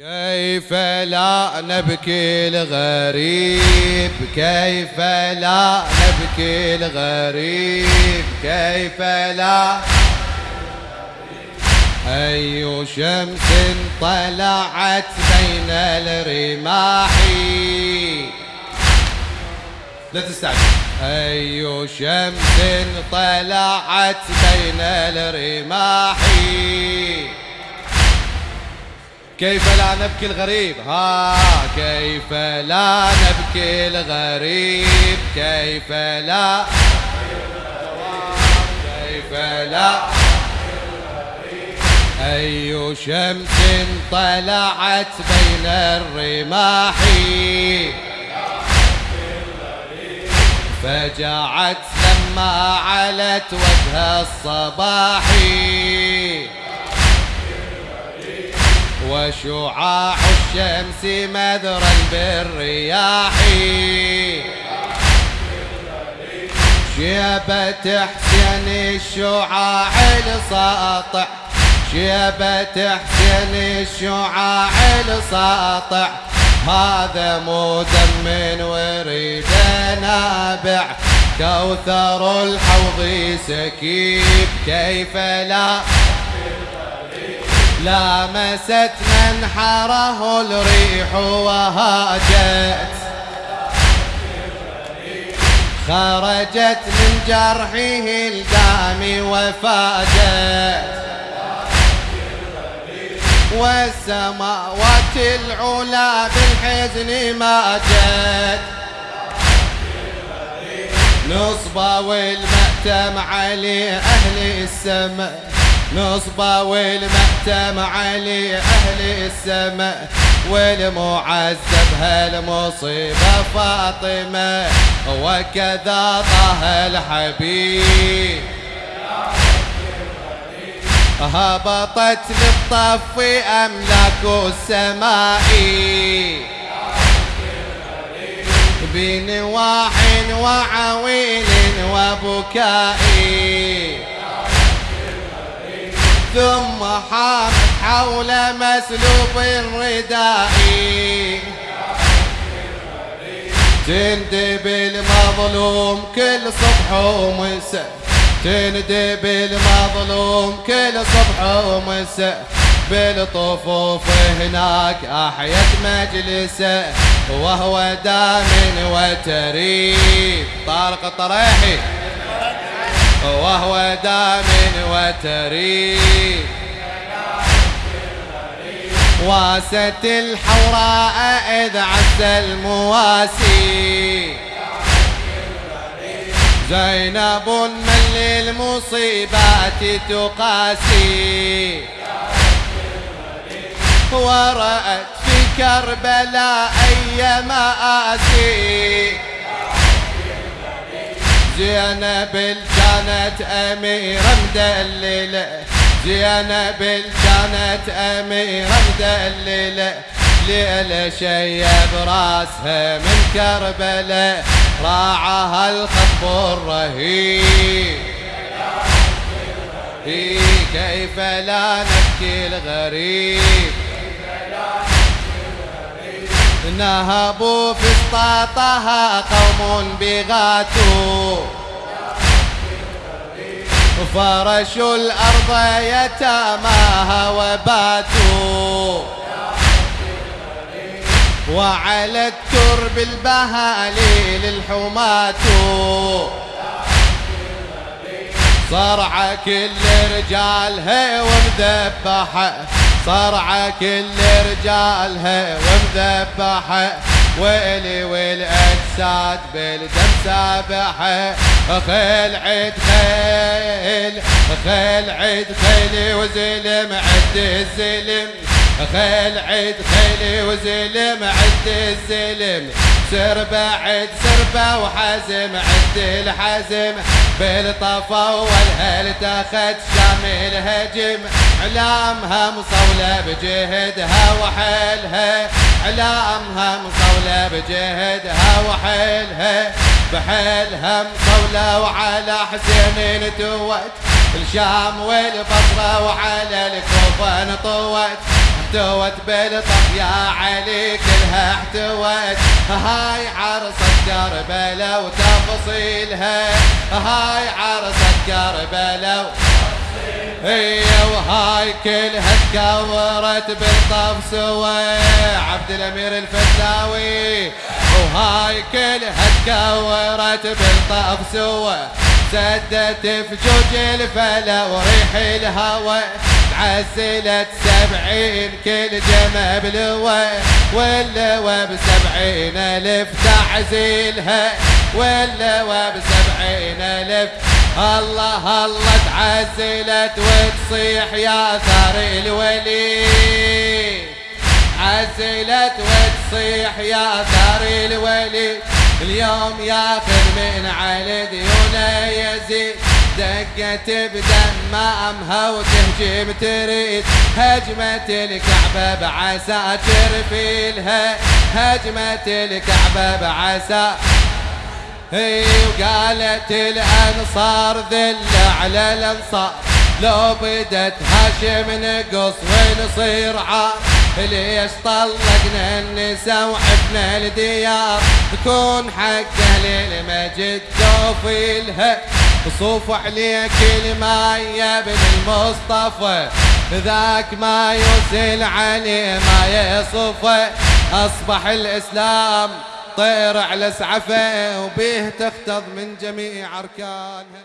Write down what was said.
كيف لا نبكي الغريب كيف لا نبكي الغريب كيف لا؟ أي شمس طلعت بين الرماح؟ لا تستعجل. أي شمس طلعت بين الرماح؟ كيف لا نبكي الغريب؟ ها كيف لا نبكي الغريب؟ كيف لا؟ كيف لا؟ أي شمس طلعت بين الرماح؟ فجعت لما علت وجه الصباح؟ وشعاع الشمس مذرا بالرياح. شيبة حسين الشعاع الساطع شيبة حسين الشعاع الساطع هذا مو دم وريد نابع. كوثر الحوض سكيب. كيف لا لامست منحره الريح وهاجت. خرجت من جرحه الدام وفاجت. والسماوات العلا بالحزن ماجت نصبا والمأتم علي أهل السماء. نصبا والمأتم علي أهل السماء والمعذب هالمصيبة فاطمة؟ وكذا طه الحبيب. هبطت للطف أملاك السماء. بنواح وعويل وبكائي ثم حامت حول مسلوب الرداء. تندب المظلوم كل صبح ومساء تندب المظلوم كل صبح ومساء بالطفوف هناك أحيت مجلسه وهو دام وتريب طارق طريحي وهو دام وتريب واست الحوراء إذ عز المواسي. زينب من للمصيبات تقاسي. ورأت في كربلاء أي مآسي زينب كانت أميرة مدللة زينب كانت أميرة مدللة ليلة شيب راسها من كربلاء راعها الخطب الرهيب. كيف لا نبكي الغريب؟ نهبوا في اسطاطها قوم بغاتوا. فرشوا الأرض يتاماها وباتوا وعلى الترب البهاليل الحماة صرع كل رجالها ومذبحة. صرع كل رجالها ومذبحة. ويلي والاجساد بالدم سابحه خيل عد خيل خيل عد خيل وزلم عد الزلم. خيل عد خيل وزلم عد الزلم. سر بعد سربة وحزم عد الحزم بالطفا والهل تاخد شامل هجم علامها مصولة بجهدها وحيلها. علامها مصولة بجهدها وحيلها. بحيلها مصولة وعلى حسين توت. الشام والبصرة وعلى الكوفة نطوت. احتوت بالطف يا علي كلها احتوت. هاي عرصة كربلاء وتفصيلها هاي عرصة كربلاء هي وهاي كلها تكورت بالطف سوى عبد الأمير الفتاوي وهاي كلها تكورت بالطف سوى سدت فجوج الفلا وريح الهوى. عزلت سبعين كل جمع بلوى واللوى بسبعين ألف تعزيلها. واللوى بسبعين ألف الله الله تعزلت وتصيح يا ثار الولي عزلت وتصيح يا ثار الولي اليوم ياخذ من على ديونه يزيد دقت بدمامها وتهجم تريد هجمة الكعبة بعساكر فيلها هجمة الكعبة بعساكر وقالت الأنصار ذل على الأنصار. لو بدت هاشم نقص ونصير عار؟ ليش طلقنا النساء وحفنا الديار؟ تكون حقه للمجد توفيلها صوف عليك الماء ابن المصطفى. ذاك ما يسل عليه ما يصفى أصبح الإسلام طير على سعفه وبيه تختض من جميع أركانها